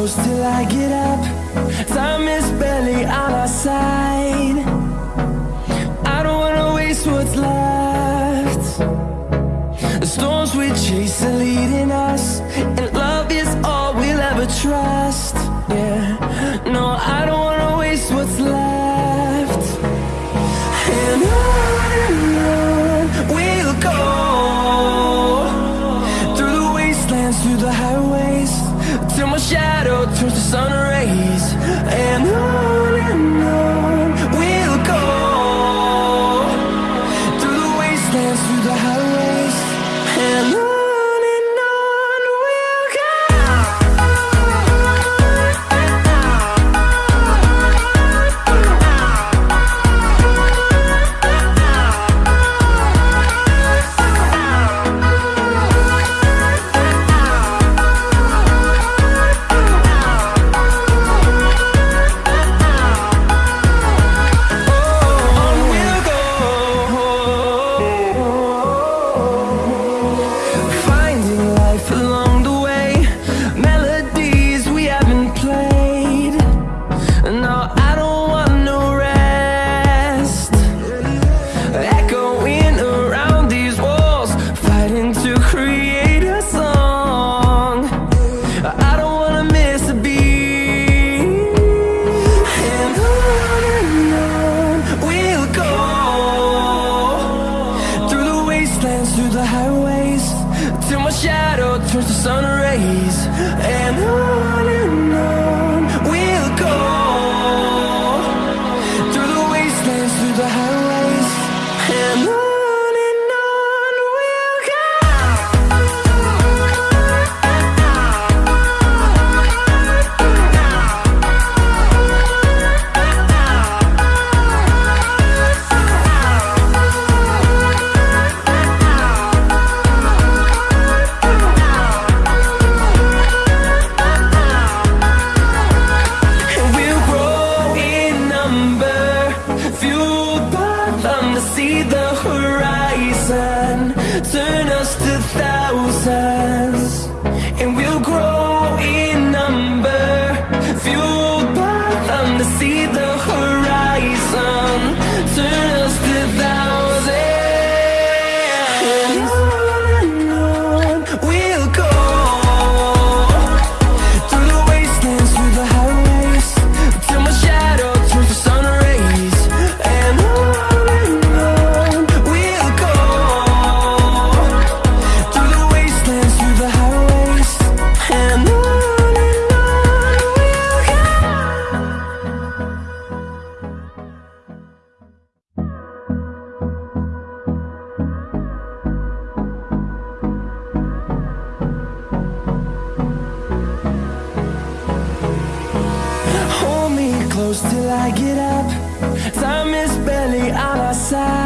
close till I get up. Time is barely on our side. I don't wanna waste what's left. The storms we chase are leading us sun close till I get up. Time is barely on our side.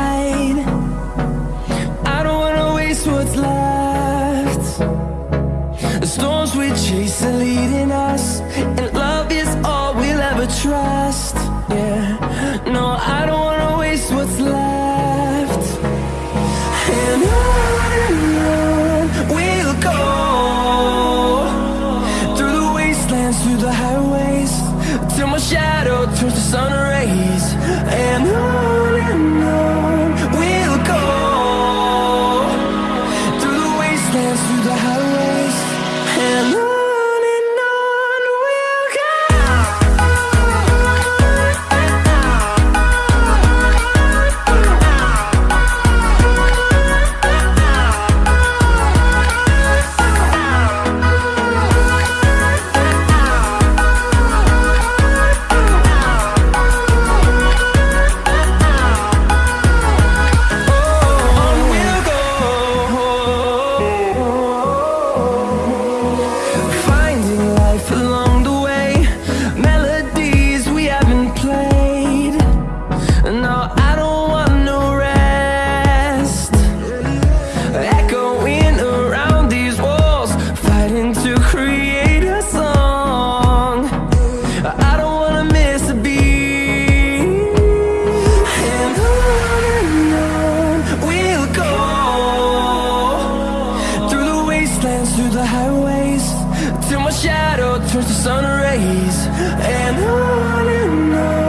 to the highways Till my shadow turns to sun rays. And on and on.